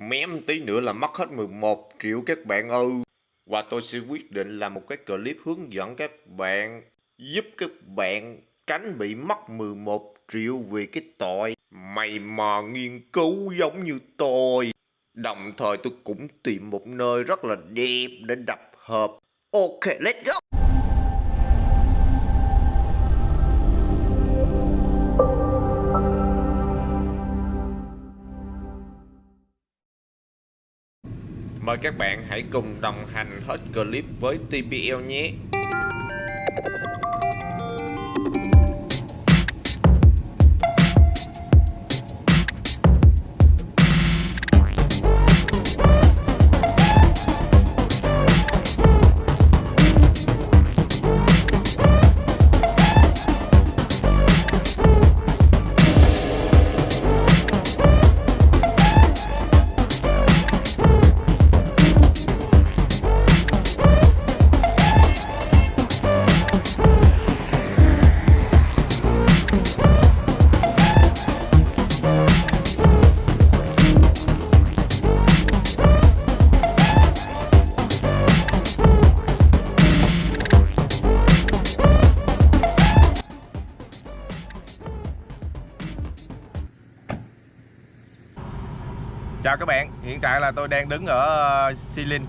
Mém tí nữa là mất hết 11 triệu các bạn ơi. Và tôi sẽ quyết định làm một cái clip hướng dẫn các bạn giúp các bạn tránh bị mất 11 triệu vì cái tội mày mò nghiên cứu giống như tôi. Đồng thời tôi cũng tìm một nơi rất là đẹp để đập hợp. Ok, let's go! Mời các bạn hãy cùng đồng hành hết clip với TPL nhé. Chào các bạn, hiện tại là tôi đang đứng ở ờ, Silin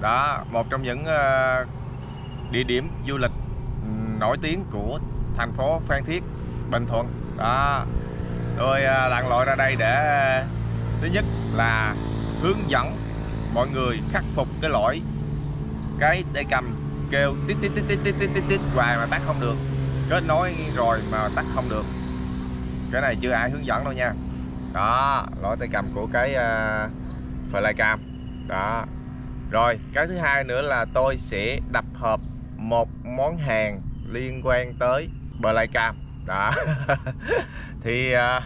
Đó, một trong những ờ, địa điểm du lịch nổi tiếng của thành phố Phan Thiết, Bình Thuận. Đó, tôi ờ, lặn lội ra đây để thứ nhất là hướng dẫn mọi người khắc phục cái lỗi cái tay cầm kêu tít tít tít tít tít tít tít tít hoài mà tắt không được. Kết nối rồi mà tắt không được. Cái này chưa ai hướng dẫn đâu nha đó lỗi tay cầm của cái uh, flycam. Đó. Rồi cái thứ hai nữa là tôi sẽ đập hợp một món hàng liên quan tới flycam. Đó. Thì uh,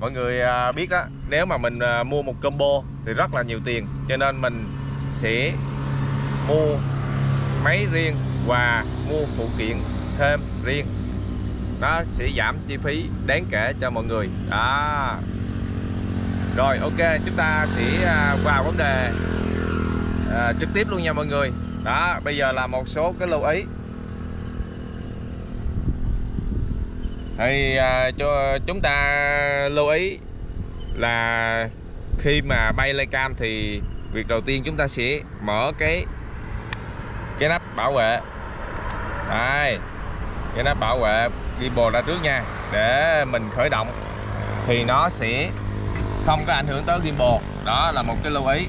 mọi người uh, biết đó nếu mà mình uh, mua một combo thì rất là nhiều tiền cho nên mình sẽ mua máy riêng và mua phụ kiện thêm riêng. Nó sẽ giảm chi phí đáng kể cho mọi người. Đó rồi ok chúng ta sẽ à, vào vấn đề à, trực tiếp luôn nha mọi người. Đó bây giờ là một số cái lưu ý. Thì à, cho chúng ta lưu ý là khi mà bay lên cam thì việc đầu tiên chúng ta sẽ mở cái cái nắp bảo vệ. Đây cái nắp bảo vệ gimbal ra trước nha để mình khởi động. Thì nó sẽ không có ảnh hưởng tới gimbal. Đó là một cái lưu ý.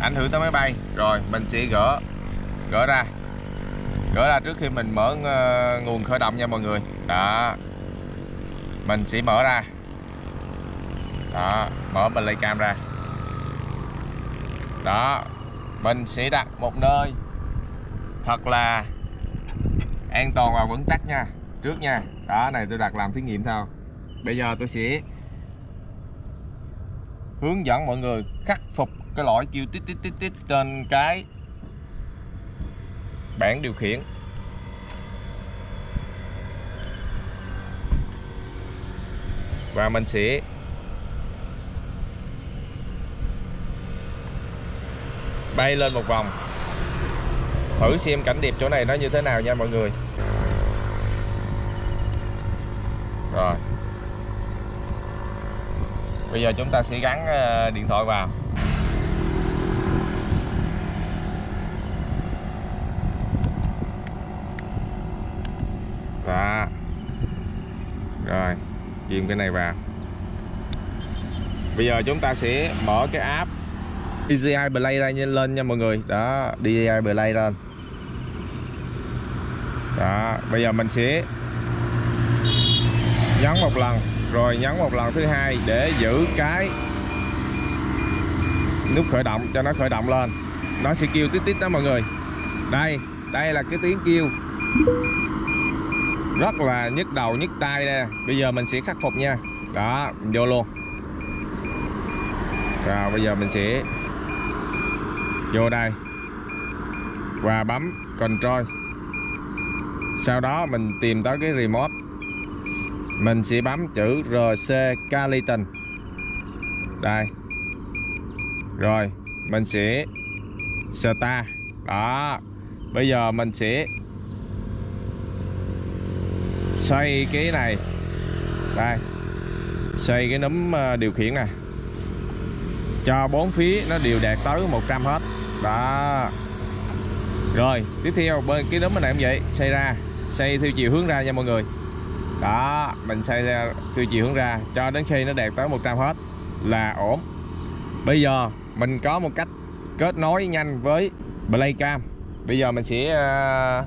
Ảnh hưởng tới máy bay. Rồi, mình sẽ gỡ gỡ ra. Gỡ ra trước khi mình mở ờ, nguồn khởi động nha mọi người. Đó. Mình sẽ mở ra. Đó, mở mình lấy cam ra. Đó. Mình sẽ đặt một nơi thật là an toàn và vững chắc nha. Trước nha. Đó, này tôi đặt làm thí nghiệm thôi. Bây giờ tôi sẽ hướng dẫn mọi người khắc phục cái lỗi kêu tít tít tít tít trên cái bảng điều khiển. Và mình sẽ bay lên một vòng. Thử xem cảnh đẹp chỗ này nó như thế nào nha mọi người. Rồi bây giờ chúng ta sẽ gắn ờ, điện thoại vào. Đó. Rồi, ghim cái này vào. Bây giờ chúng ta sẽ mở cái app DJI Play ra lên nha mọi người. Đó DJI Play lên. Đó, bây giờ mình sẽ nhấn một lần rồi nhấn một lần thứ hai để giữ cái nút khởi động cho nó khởi động lên. Nó sẽ kêu tít tít đó mọi người. Đây đây là cái tiếng kêu rất là nhức đầu, nhức tai đây bây giờ mình sẽ khắc phục nha. Đó mình vô luôn. Rồi, bây giờ mình sẽ vô đây. Và bấm control. Sau đó mình tìm tới cái remote mình sẽ bấm chữ RC Caliton đây. Rồi, mình sẽ start đó. Bây giờ mình sẽ xoay cái này. Đây. Xoay cái núm ờ, điều khiển nè. Cho bốn phía nó đều đạt tới 100 hết. Đó. Rồi, tiếp theo bên cái núm bên này cũng vậy. Xoay ra. Xoay theo chiều hướng ra nha mọi người đó, mình xoay ra theo chiều hướng ra. Cho đến khi nó đạt tới 100 hết là ổn. Bây giờ mình có một cách kết nối nhanh với Playcam. Bây giờ mình sẽ ờ,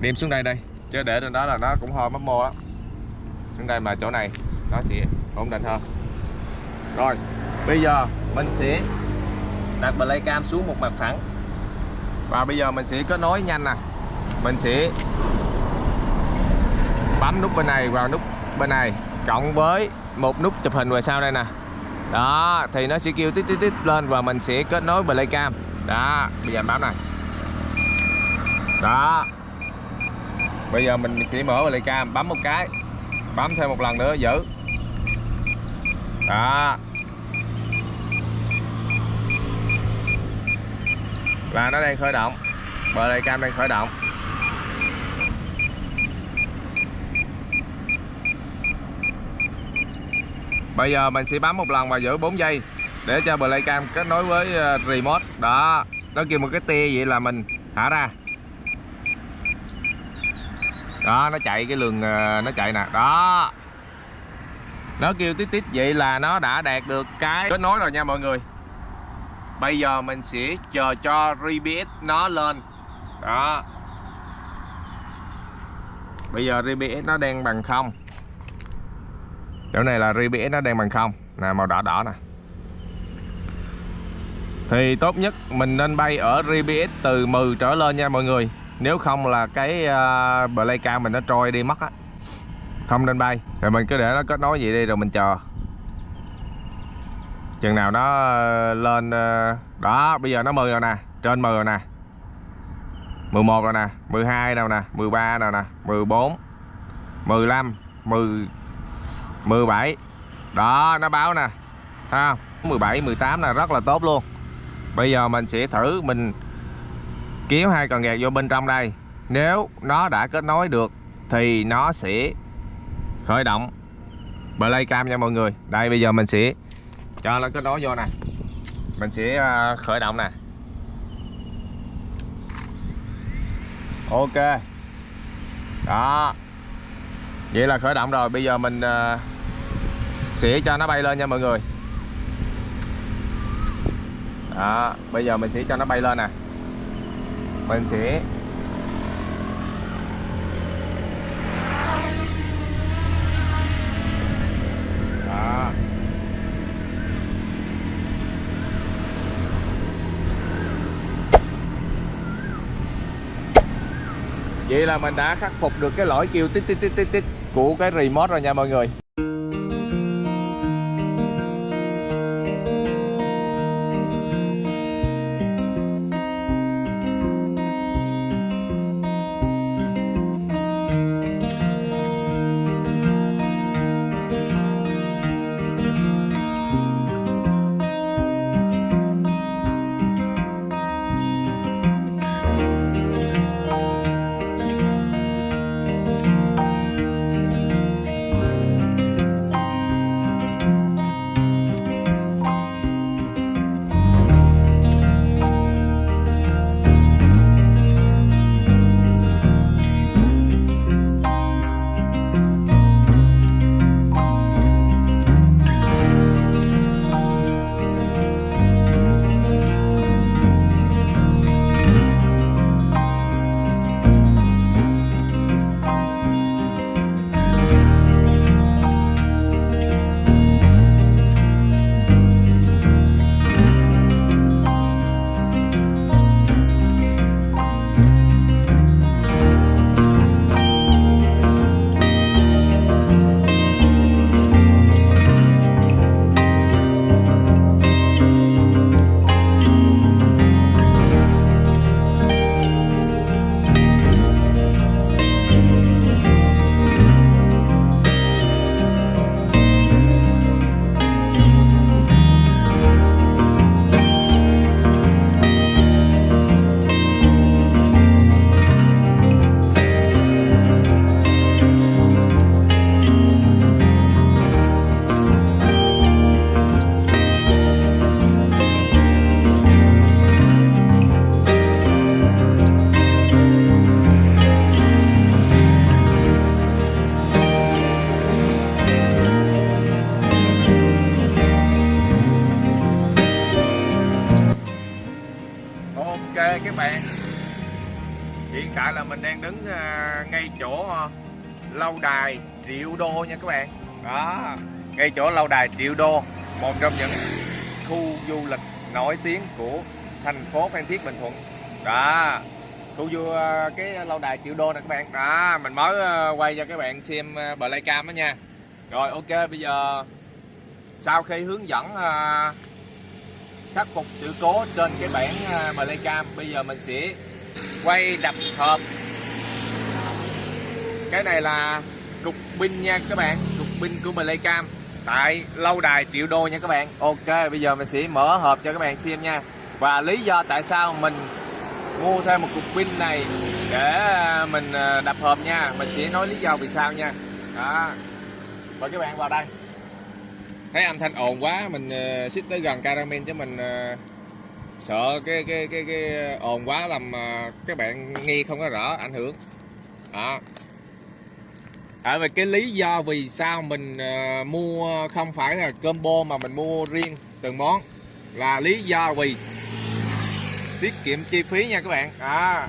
đem xuống đây đây. Chứ để trên đó là nó cũng hơi mất mô á. Xuống đây mà chỗ này nó sẽ ổn định hơn. Rồi, bây giờ mình sẽ đặt Playcam xuống một mặt phẳng. Và bây giờ mình sẽ kết nối nhanh nè. Mình sẽ bấm nút bên này vào nút bên này, cộng với một nút chụp hình ngoài sau đây nè. Đó, thì nó sẽ kêu tít tít tít lên và mình sẽ kết nối Playcam đó, bây giờ bấm này. Đó. Bây giờ mình sẽ mở Playcam bấm một cái, bấm thêm một lần nữa, giữ. Đó. Là nó đang khởi động. Playcam đang khởi động. Bây giờ mình sẽ bấm một lần và giữ 4 giây để cho Playcam kết nối với ờ, remote. Đó, nó kêu một cái tia vậy là mình thả ra. Đó, nó chạy cái lường ờ, nó chạy nè. Đó. Nó kêu tít tít vậy là nó đã đạt được cái kết nối rồi nha mọi người. Bây giờ mình sẽ chờ cho RBS nó lên. Đó. Bây giờ RBS nó đang bằng không chỗ này là RBS nó đang bằng không. Là màu đỏ đỏ nè. Thì tốt nhất mình nên bay ở RBS từ 10 trở lên nha mọi người. Nếu không là cái à, uh, Playcam mình nó trôi đi mất á. Không nên bay. Rồi mình cứ để nó kết nối vậy đi rồi mình chờ. Chừng nào nó à, lên à, đó bây giờ nó 10 rồi nè. Trên 10 rồi nè. 11 rồi nè. 12 đâu nè. 13 rồi nè. 14 15 10 17 đó, nó báo nè. Ha 17 18 là rất là tốt luôn. Bây giờ mình sẽ thử, mình kéo hai cần gạt vô bên trong đây. Nếu nó đã kết nối được, thì nó sẽ khởi động Playcam nha mọi người. Đây, bây giờ mình sẽ cho nó kết nối vô nè. Mình sẽ à, khởi động nè. Ok. Đó. Vậy là khởi động rồi. Bây giờ mình à, xỉa sẽ cho nó bay lên nha mọi người. Đó, bây giờ mình sẽ cho nó bay lên nè. Mình sẽ đó. Vậy là mình đã khắc phục được cái lỗi kêu tít tít tít tít tít của cái remote rồi nha mọi người. Các bạn. Hiện tại là mình đang đứng à, ngay chỗ à, lâu đài triệu đô nha các bạn. Đó ngay chỗ lâu đài triệu đô một trong những khu du lịch nổi tiếng của thành phố phan thiết bình thuận. Đó khu du à, cái lâu đài triệu đô nè các bạn. Đó mình mới quay cho các bạn xem à, playcam đó nha. Rồi ok bây giờ sau khi hướng dẫn khắc phục sự cố trên cái bản playcam à, bây giờ mình sẽ quay đập hộp. Cái này là cục pin nha các bạn, cục pin của playcam tại lâu đài triệu đô nha các bạn. Ok, bây giờ mình sẽ mở hộp cho các bạn xem nha. Và lý do tại sao mình mua thêm một cục pin này để à, mình à, đập hộp nha. Mình sẽ nói lý do vì sao nha. Đó. Mời các bạn vào đây thấy âm thanh ồn quá mình ờ, uh, xích tới gần caramel chứ mình uh, sợ cái cái cái cái ồn quá làm uh, các bạn nghe không có rõ ảnh hưởng. Đó. À, Tại vì cái lý do vì sao mình uh, mua không phải là combo mà mình mua riêng từng món là lý do vì tiết kiệm chi phí nha các bạn. À,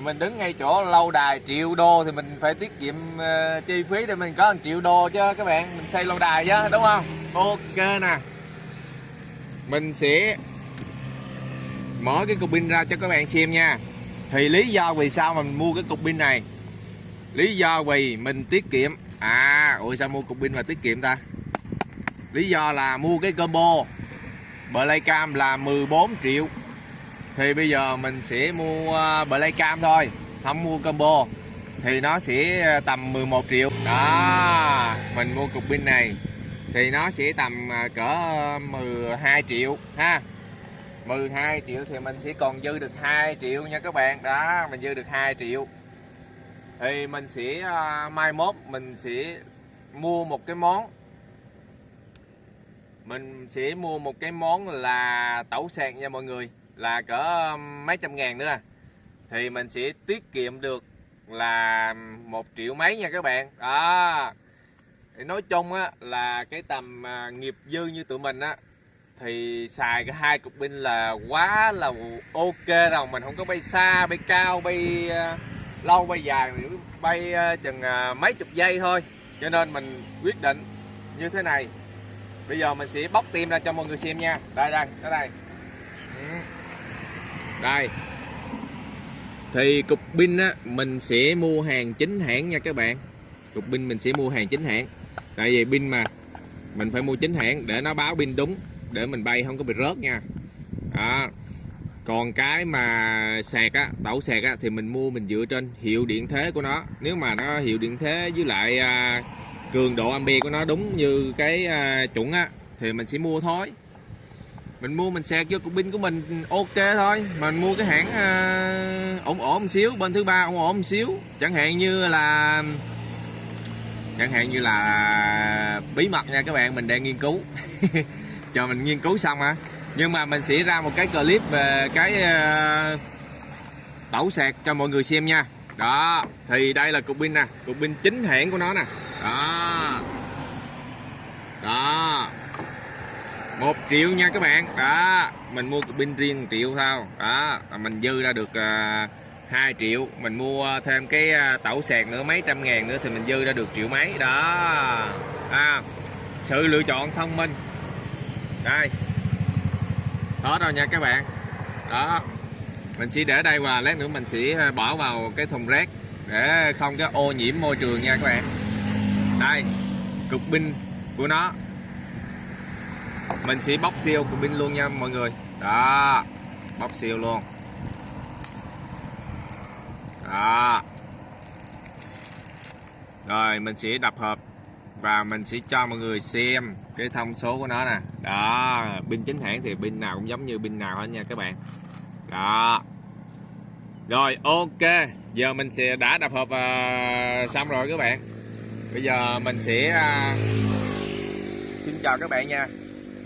mình đứng ngay chỗ lâu đài triệu đô thì mình phải tiết kiệm uh, chi phí để mình có 1 triệu đô chứ các bạn mình xây lâu đài chứ đúng không? Ok nè. Mình sẽ mở cái cục pin ra cho các bạn xem nha. Thì lý do vì sao mình mua cái cục pin này? Lý do vì mình tiết kiệm. À ủa sao mua cục pin mà tiết kiệm ta? Lý do là mua cái combo. Playcam là 14 triệu. Thì bây giờ mình sẽ mua à, Playcam thôi. Không mua combo. Thì nó sẽ à, tầm 11 triệu. Đó, mình mua cục pin này thì nó sẽ tầm à, cỡ ờ, 12 triệu, ha. 12 triệu thì mình sẽ còn dư được 2 triệu nha các bạn. Đó, mình dư được 2 triệu. Thì mình sẽ ờ, mai mốt mình sẽ mua một cái món. Mình sẽ mua một cái món là tẩu sạc nha mọi người, là cỡ mấy trăm ngàn nữa. Thì mình sẽ tiết kiệm được là một triệu mấy nha các bạn. Đó thì nói chung á là cái tầm à, nghiệp dư như tụi mình á thì xài cái hai cục pin là quá là ok rồi. Mình không có bay xa bay cao bay à, lâu bay dài bay à, chừng à, mấy chục giây thôi. Cho nên mình quyết định như thế này. Bây giờ mình sẽ bóc tim ra cho mọi người xem nha. Đây đây ở đây ừ. đây. Thì cục pin á mình sẽ mua hàng chính hãng nha các bạn. Cục pin mình sẽ mua hàng chính hãng tại vì pin mà. Mình phải mua chính hãng để nó báo pin đúng để mình bay không có bị rớt nha. Đó. Còn cái mà sạc á tẩu sạc á thì mình mua mình dựa trên hiệu điện thế của nó. Nếu mà nó hiệu điện thế với lại à, cường độ ampe của nó đúng như cái à, chuẩn á thì mình sẽ mua thôi. Mình mua mình sạc vô cục pin của mình ok thôi. Mình mua cái hãng à, ổn ổn một xíu bên thứ ba ổn ổn một xíu. Chẳng hạn như là chẳng hạn như là bí mật nha các bạn mình đang nghiên cứu. Chờ mình nghiên cứu xong hả nhưng mà mình sẽ ra một cái clip về cái ờ, tẩu sạc cho mọi người xem nha. Đó thì đây là cục pin nè cục pin chính hãng của nó nè. Đó. Đó. Một triệu nha các bạn. Đó mình mua cục pin riêng 1 triệu thôi. Đó mình dư ra được uh, 2 triệu mình mua thêm cái à, tẩu sạc nữa mấy trăm ngàn nữa thì mình dư ra được triệu mấy đó. À, sự lựa chọn thông minh. Đây. Hết rồi nha các bạn. Đó. Mình sẽ để đây và lát nữa mình sẽ à, bỏ vào cái thùng rác để không có ô nhiễm môi trường nha các bạn. Đây cục pin của nó. Mình sẽ bóc siêu cục pin luôn nha mọi người. Đó bóc siêu luôn đó. Rồi mình sẽ đập hộp và mình sẽ cho mọi người xem cái thông số của nó nè. Đó pin chính hãng thì pin nào cũng giống như pin nào hết nha các bạn. Đó. Rồi ok. Giờ mình sẽ đã đập hộp uh, xong rồi các bạn. Bây giờ mình sẽ uh, xin chào các bạn nha.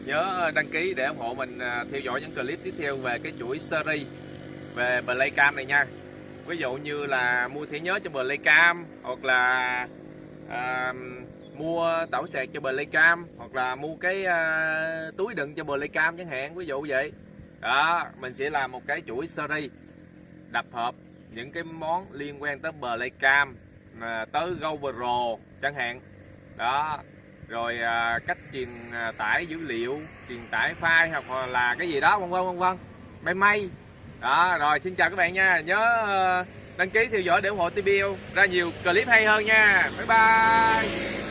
Nhớ à, đăng ký để ủng hộ mình uh, theo dõi những clip tiếp theo về cái chuỗi series về Playcam này nha ví dụ như là mua thẻ nhớ cho Playcam hoặc là à, mua tẩu sạc cho Playcam hoặc là mua cái à, túi đựng cho Playcam chẳng hạn ví dụ vậy. Đó mình sẽ làm một cái chuỗi series đập hợp những cái món liên quan tới Playcam à, tới GoPro chẳng hạn. Đó rồi à, cách truyền à, tải dữ liệu truyền tải file hoặc là cái gì đó vân vân vân vân. May may đó, rồi, xin chào các bạn nha. Nhớ ờ, đăng ký theo dõi để ủng hộ tbl ra nhiều clip hay hơn nha. Bye bye.